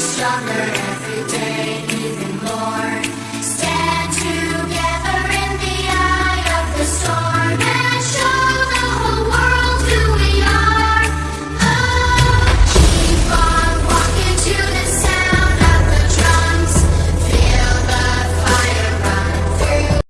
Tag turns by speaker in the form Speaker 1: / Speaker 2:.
Speaker 1: summer